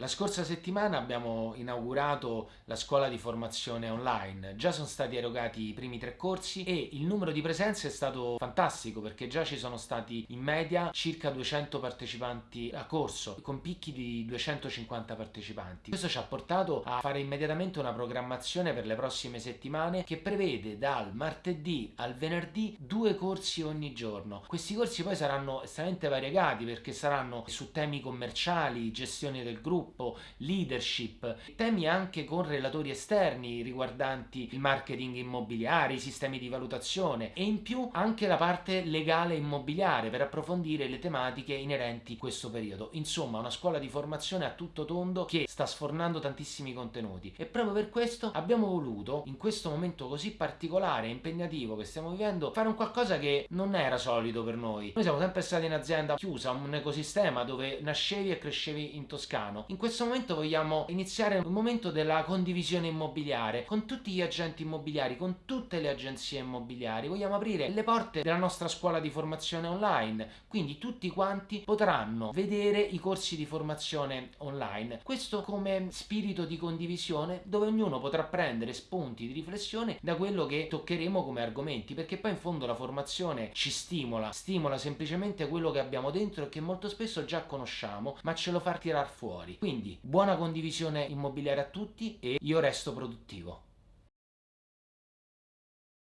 La scorsa settimana abbiamo inaugurato la scuola di formazione online, già sono stati erogati i primi tre corsi e il numero di presenze è stato fantastico perché già ci sono stati in media circa 200 partecipanti a corso con picchi di 250 partecipanti. Questo ci ha portato a fare immediatamente una programmazione per le prossime settimane che prevede dal martedì al venerdì due corsi ogni giorno. Questi corsi poi saranno estremamente variegati perché saranno su temi commerciali, gestione del gruppo, sviluppo, leadership, temi anche con relatori esterni riguardanti il marketing immobiliare, i sistemi di valutazione e in più anche la parte legale immobiliare per approfondire le tematiche inerenti a questo periodo. Insomma, una scuola di formazione a tutto tondo che sta sfornando tantissimi contenuti e proprio per questo abbiamo voluto in questo momento così particolare e impegnativo che stiamo vivendo fare un qualcosa che non era solito per noi. Noi siamo sempre stati in azienda chiusa, un ecosistema dove nascevi e crescevi in Toscano. In questo momento vogliamo iniziare un momento della condivisione immobiliare con tutti gli agenti immobiliari, con tutte le agenzie immobiliari. Vogliamo aprire le porte della nostra scuola di formazione online, quindi tutti quanti potranno vedere i corsi di formazione online. Questo come spirito di condivisione dove ognuno potrà prendere spunti di riflessione da quello che toccheremo come argomenti, perché poi in fondo la formazione ci stimola, stimola semplicemente quello che abbiamo dentro e che molto spesso già conosciamo, ma ce lo fa tirar fuori. Quindi buona condivisione immobiliare a tutti e io resto produttivo.